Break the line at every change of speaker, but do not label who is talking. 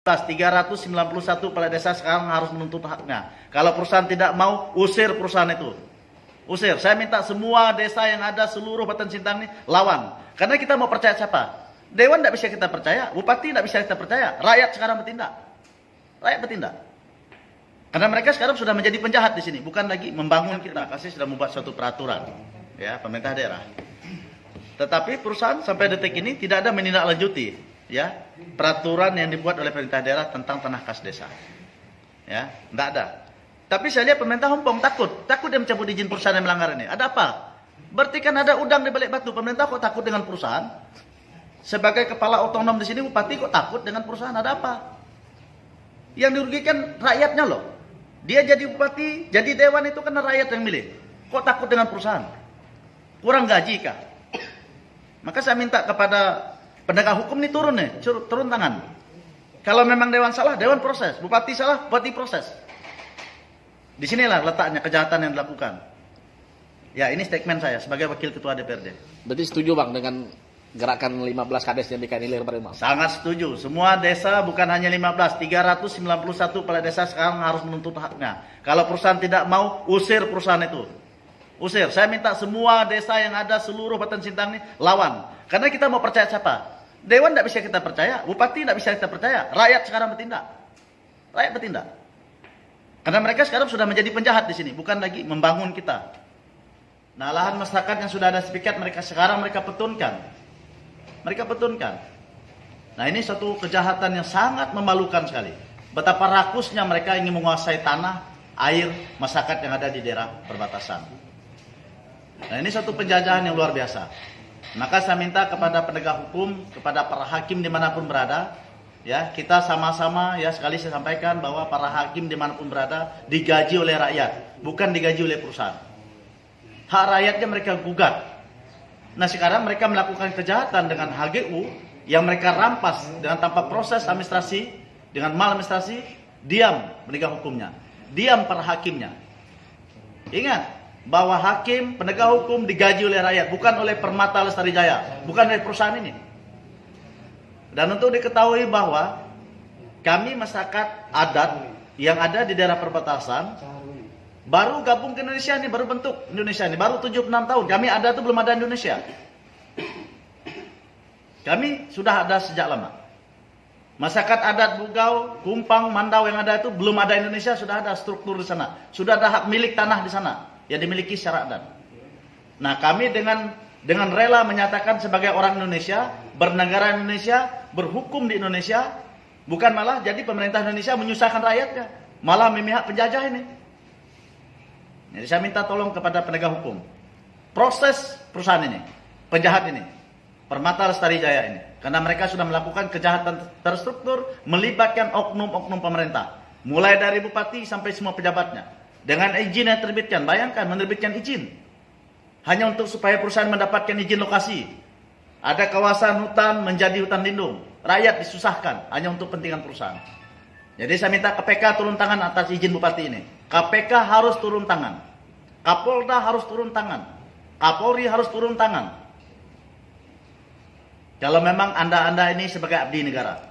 391 kepala desa sekarang harus menuntut haknya. Kalau perusahaan tidak mau, usir perusahaan itu. Usir. Saya minta semua desa yang ada seluruh Batan Sintang ini lawan. Karena kita mau percaya siapa? Dewan tidak bisa kita percaya, bupati tidak bisa kita percaya, rakyat sekarang bertindak. Rakyat bertindak. Karena mereka sekarang sudah menjadi penjahat di sini, bukan lagi membangun kita. Kasih sudah membuat suatu peraturan, ya pemerintah daerah. Tetapi perusahaan sampai detik ini tidak ada menindaklanjuti, ya peraturan yang dibuat oleh pemerintah daerah tentang tanah kas desa. Ya, tidak ada. Tapi saya lihat pemerintah Hongkong takut, takut dia mencabut izin perusahaan yang melanggar ini. Ada apa? Berarti kan ada udang di balik batu. Pemerintah kok takut dengan perusahaan? Sebagai kepala otonom di sini bupati kok takut dengan perusahaan? Ada apa? Yang dirugikan rakyatnya loh. Dia jadi bupati, jadi dewan itu karena rakyat yang milih. Kok takut dengan perusahaan? Kurang gaji kah? Maka saya minta kepada penegak hukum ini turun nih, turun tangan. Kalau memang dewan salah, dewan proses. Bupati salah, bupati proses. Di sinilah letaknya kejahatan yang dilakukan. Ya ini statement saya sebagai wakil ketua DPRD.
Berarti setuju bang dengan gerakan 15 kades yang dikailir pada bang?
Sangat setuju. Semua desa bukan hanya 15, 391 kepala desa sekarang harus menuntut haknya. Kalau perusahaan tidak mau, usir perusahaan itu. Usir. Saya minta semua desa yang ada seluruh Batan Sintang ini lawan. Karena kita mau percaya siapa? Dewan tidak bisa kita percaya, bupati tidak bisa kita percaya, rakyat sekarang bertindak. Rakyat bertindak. Karena mereka sekarang sudah menjadi penjahat di sini, bukan lagi membangun kita. Nah, lahan masyarakat yang sudah ada sepikat mereka sekarang mereka petunkan. Mereka petunkan. Nah, ini satu kejahatan yang sangat memalukan sekali. Betapa rakusnya mereka ingin menguasai tanah, air, masyarakat yang ada di daerah perbatasan. Nah, ini satu penjajahan yang luar biasa. Maka saya minta kepada penegak hukum, kepada para hakim di mana pun berada, ya kita sama-sama ya sekali saya sampaikan bahwa para hakim di mana pun berada digaji oleh rakyat, bukan digaji oleh perusahaan. Hak rakyatnya mereka gugat. Nah sekarang mereka melakukan kejahatan dengan HGU yang mereka rampas dengan tanpa proses administrasi, dengan mal administrasi, diam penegak hukumnya, diam para hakimnya. Ingat, bahwa hakim, penegak hukum digaji oleh rakyat, bukan oleh Permata Lestari Jaya, bukan oleh perusahaan ini. Dan untuk diketahui bahwa kami masyarakat adat yang ada di daerah perbatasan baru gabung ke Indonesia ini, baru bentuk Indonesia ini, baru 76 tahun. Kami ada itu belum ada Indonesia. Kami sudah ada sejak lama. Masyarakat adat Bugau, Kumpang, Mandau yang ada itu belum ada Indonesia, sudah ada struktur di sana. Sudah ada hak milik tanah di sana yang dimiliki secara adat. Nah, kami dengan dengan rela menyatakan sebagai orang Indonesia, bernegara Indonesia, berhukum di Indonesia, bukan malah jadi pemerintah Indonesia menyusahkan rakyatnya, malah memihak penjajah ini. Jadi saya minta tolong kepada penegak hukum. Proses perusahaan ini, penjahat ini, Permata Lestari Jaya ini. Karena mereka sudah melakukan kejahatan terstruktur melibatkan oknum-oknum pemerintah. Mulai dari bupati sampai semua pejabatnya. Dengan izin yang terbitkan, bayangkan menerbitkan izin. Hanya untuk supaya perusahaan mendapatkan izin lokasi. Ada kawasan hutan menjadi hutan lindung. Rakyat disusahkan hanya untuk kepentingan perusahaan. Jadi saya minta KPK turun tangan atas izin bupati ini. KPK harus turun tangan. Kapolda harus turun tangan. Kapolri harus turun tangan. Kalau memang anda-anda ini sebagai abdi negara.